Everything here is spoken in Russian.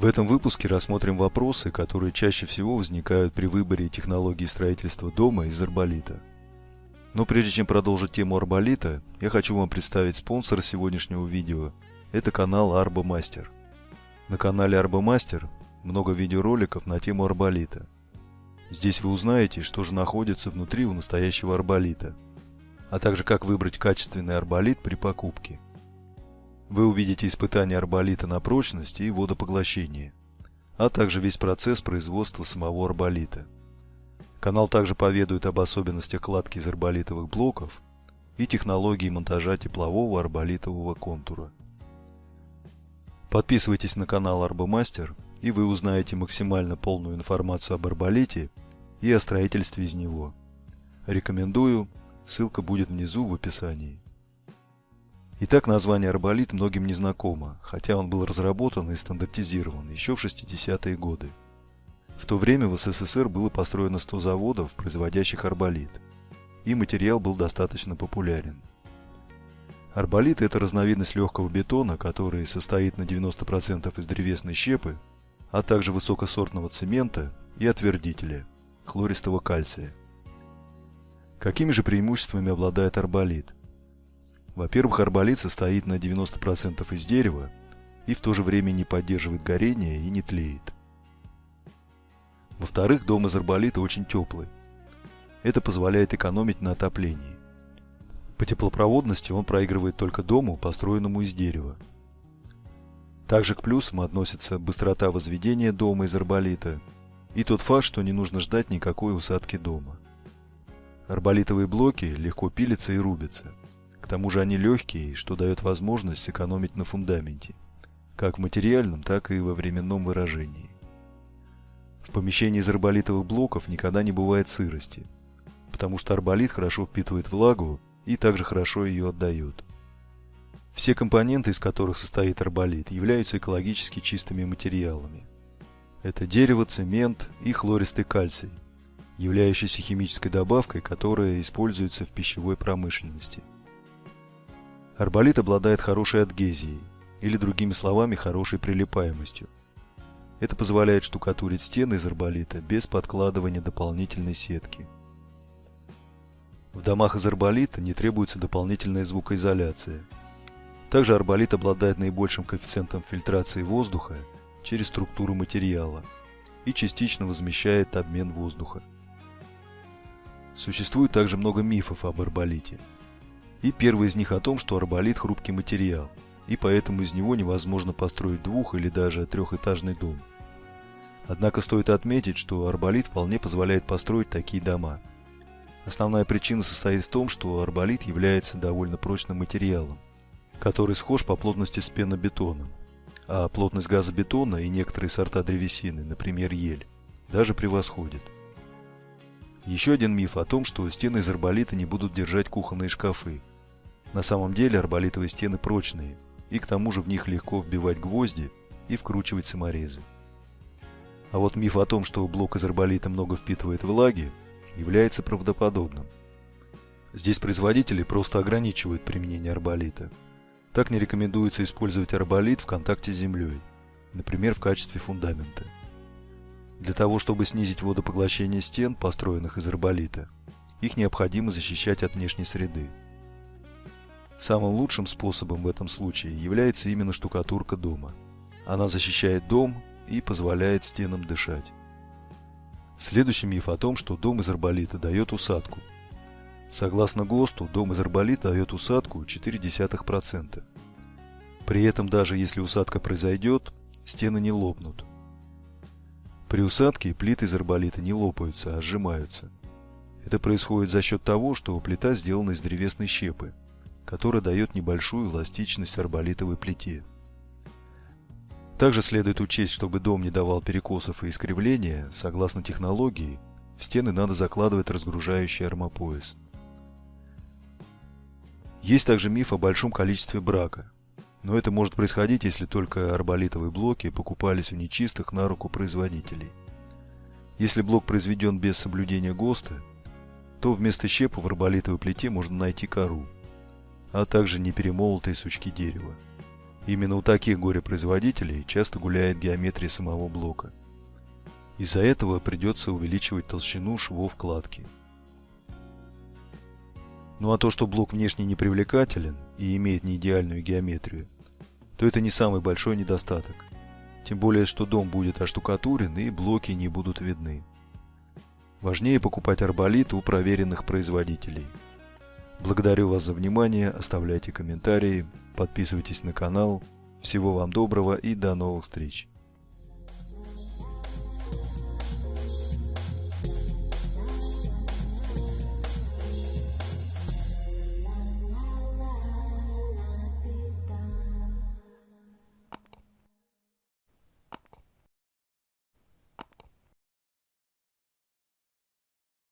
В этом выпуске рассмотрим вопросы, которые чаще всего возникают при выборе технологии строительства дома из арболита. Но прежде чем продолжить тему арболита, я хочу вам представить спонсора сегодняшнего видео. Это канал Арбомастер. На канале Арбомастер много видеороликов на тему арболита. Здесь вы узнаете, что же находится внутри у настоящего арболита, а также как выбрать качественный арболит при покупке. Вы увидите испытания арболита на прочность и водопоглощение, а также весь процесс производства самого арболита. Канал также поведает об особенностях кладки из арболитовых блоков и технологии монтажа теплового арболитового контура. Подписывайтесь на канал Арбомастер, и вы узнаете максимально полную информацию об арболите и о строительстве из него. Рекомендую, ссылка будет внизу в описании. Итак, название арболит многим не знакомо, хотя он был разработан и стандартизирован еще в 60-е годы. В то время в СССР было построено 100 заводов, производящих арболит, и материал был достаточно популярен. Арболит – это разновидность легкого бетона, который состоит на 90% из древесной щепы, а также высокосортного цемента и отвердителя – хлористого кальция. Какими же преимуществами обладает арболит? Во-первых, арболит состоит на 90% из дерева и в то же время не поддерживает горение и не тлеет. Во-вторых, дом из арболита очень теплый. Это позволяет экономить на отоплении. По теплопроводности он проигрывает только дому, построенному из дерева. Также к плюсам относится быстрота возведения дома из арболита и тот факт, что не нужно ждать никакой усадки дома. Арболитовые блоки легко пилятся и рубятся – тому же они легкие, что дает возможность сэкономить на фундаменте, как в материальном, так и во временном выражении. В помещении из арболитовых блоков никогда не бывает сырости, потому что арболит хорошо впитывает влагу и также хорошо ее отдает. Все компоненты, из которых состоит арболит, являются экологически чистыми материалами. Это дерево, цемент и хлористый кальций, являющийся химической добавкой, которая используется в пищевой промышленности. Арболит обладает хорошей адгезией, или другими словами, хорошей прилипаемостью. Это позволяет штукатурить стены из арболита без подкладывания дополнительной сетки. В домах из арболита не требуется дополнительная звукоизоляция. Также арболит обладает наибольшим коэффициентом фильтрации воздуха через структуру материала и частично возмещает обмен воздуха. Существует также много мифов об арболите – и первый из них о том, что арболит – хрупкий материал, и поэтому из него невозможно построить двух- или даже трехэтажный дом. Однако стоит отметить, что арболит вполне позволяет построить такие дома. Основная причина состоит в том, что арболит является довольно прочным материалом, который схож по плотности с пенобетоном, а плотность газобетона и некоторые сорта древесины, например ель, даже превосходит. Еще один миф о том, что стены из арболита не будут держать кухонные шкафы. На самом деле арболитовые стены прочные, и к тому же в них легко вбивать гвозди и вкручивать саморезы. А вот миф о том, что блок из арболита много впитывает влаги, является правдоподобным. Здесь производители просто ограничивают применение арболита. Так не рекомендуется использовать арболит в контакте с землей, например, в качестве фундамента. Для того, чтобы снизить водопоглощение стен, построенных из арболита, их необходимо защищать от внешней среды. Самым лучшим способом в этом случае является именно штукатурка дома. Она защищает дом и позволяет стенам дышать. Следующий миф о том, что дом из арболита дает усадку. Согласно ГОСТу, дом из арболита дает усадку 0,4%. При этом даже если усадка произойдет, стены не лопнут. При усадке плиты из арболита не лопаются, а сжимаются. Это происходит за счет того, что плита сделана из древесной щепы, которая дает небольшую эластичность арболитовой плите. Также следует учесть, чтобы дом не давал перекосов и искривления, согласно технологии, в стены надо закладывать разгружающий армопояс. Есть также миф о большом количестве брака, но это может происходить, если только арболитовые блоки покупались у нечистых на руку производителей. Если блок произведен без соблюдения ГОСТа, то вместо щепы в арболитовой плите можно найти кору – а также неперемолотые сучки дерева. Именно у таких горе-производителей часто гуляет геометрия самого блока. Из-за этого придется увеличивать толщину швов кладки. Ну а то, что блок внешне непривлекателен и имеет неидеальную геометрию, то это не самый большой недостаток. Тем более, что дом будет оштукатурен и блоки не будут видны. Важнее покупать арболит у проверенных производителей. Благодарю вас за внимание, оставляйте комментарии, подписывайтесь на канал. Всего вам доброго и до новых встреч!